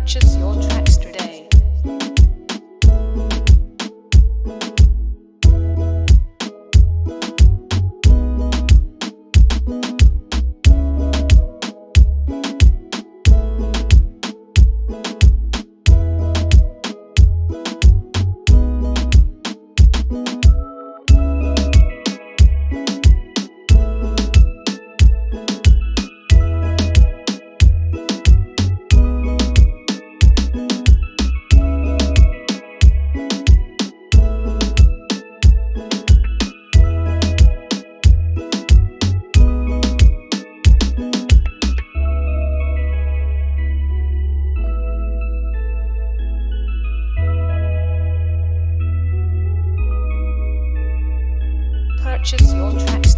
purchase your tracks. Purchase your tracks.